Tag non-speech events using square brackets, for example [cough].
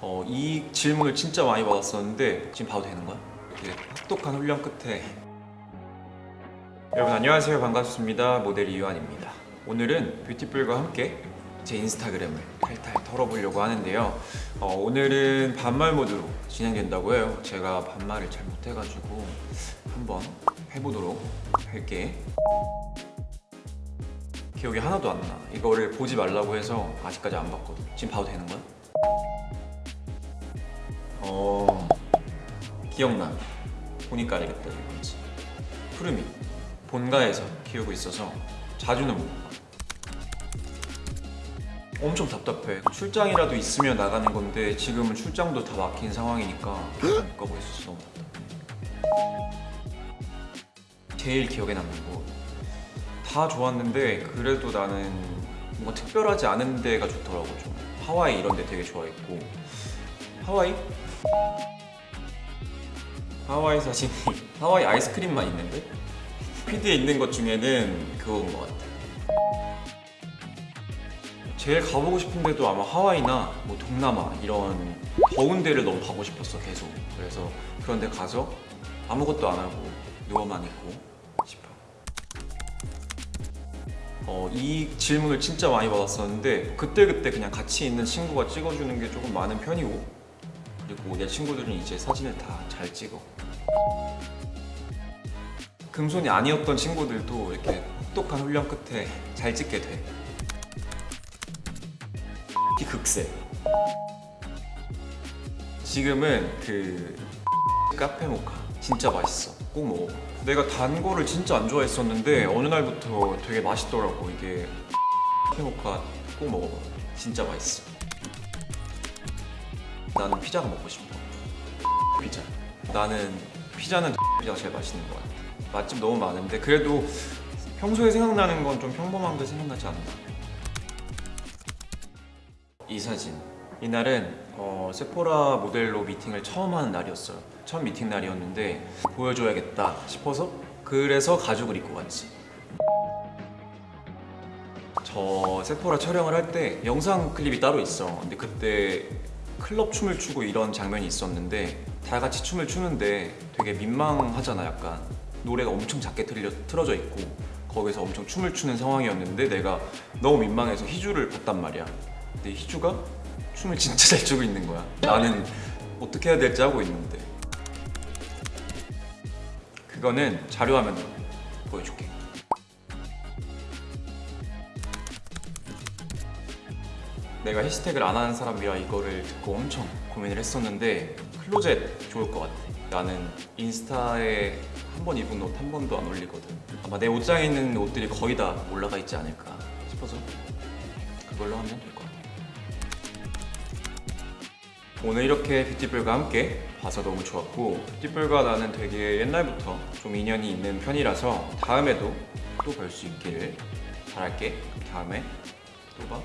어, 이 질문을 진짜 많이 받았었는데 지금 봐도 되는 거야? 이렇게 혹독한 훈련 끝에 여러분 안녕하세요 반갑습니다 모델 이유한입니다 오늘은 뷰티풀과 함께 제 인스타그램을 탈탈 털어보려고 하는데요 어, 오늘은 반말 모드로 진행된다고 해요 제가 반말을 잘 못해가지고 한번 해보도록 할게 기억이 하나도 안 나. 이거를 보지 말라고 해서 아직까지 안 봤거든. 지금 봐도 되는 거야? 어 기억나. 보니까 알겠다 이건지. 푸르미 본가에서 키우고 있어서 자주는 못 봐. 엄청 답답해. 출장이라도 있으면 나가는 건데 지금은 출장도 다 막힌 상황이니까 못 가고 있어서 너무 답답해. 제일 기억에 남는 곳. 다 좋았는데 그래도 나는 뭔가 특별하지 않은 데가 좋더라고 좀 하와이 이런 데 되게 좋아했고 하와이? 하와이 사진이 [laughs] 하와이 아이스크림만 있는데? 피드에 있는 것 중에는 그거인 것 같아 제일 가보고 싶은 데도 아마 하와이나 뭐 동남아 이런 더운 데를 너무 가고 싶었어 계속 그래서 그런 데 가서 아무것도 안 하고 누워만 있고 싶어 어, 이 질문을 진짜 많이 받았었는데 그때그때 그냥 같이 있는 친구가 찍어주는 게 조금 많은 편이고 그리고 내 친구들은 이제 사진을 다 잘 찍어. 금손이 아니었던 친구들도 이렇게 혹독한 훈련 끝에 잘 찍게 돼. 이 극세. 지금은 그 카페 모카. 진짜 맛있어. 꼭 먹어봐 내가 단 거를 진짜 안 좋아했었는데 어느 날부터 되게 맛있더라고. 이게 카페 모카 꼭 먹어봐. 진짜 맛있어 나는 피자가 먹고 싶어. 피자. 나는 피자는 피자가 제일 맛있는 것 같아. 맛집 너무 많은데 그래도 평소에 생각나는 건 좀 평범한 게 생각나지 않나. 이 사진. 이날은 어, 세포라 모델로 미팅을 처음 하는 날이었어요. 첫 미팅 날이었는데 보여줘야겠다 싶어서 그래서 가죽을 입고 갔지. 저 세포라 촬영을 할 때 영상 클립이 따로 있어. 근데 그때 클럽 춤을 추고 이런 장면이 있었는데 다 같이 춤을 추는데 되게 민망하잖아 약간. 노래가 엄청 작게 틀려, 틀어져 있고 거기서 엄청 춤을 추는 상황이었는데 내가 너무 민망해서 희주를 봤단 말이야. 근데 희주가 춤을 진짜 잘 추고 있는 거야. 나는 어떻게 해야 될지 하고 있는데. 그거는 자료화면으로 보여줄게 내가 해시태그를 안 하는 사람이라 이거를 듣고 엄청 고민을 했었는데 클로젯 좋을 것 같아. 나는 인스타에 한 번 입은 옷 한 번도 안 올리거든. 아마 내 옷장에 있는 옷들이 거의 다 올라가 있지 않을까 싶어서 그걸로 하면 될 것 같아. 오늘 이렇게 뷰티풀과 함께 봐서 너무 좋았고 뷰티풀과 나는 되게 옛날부터 좀 인연이 있는 편이라서 다음에도 또 볼 수 있기를 바랄게. 다음에 또 봐.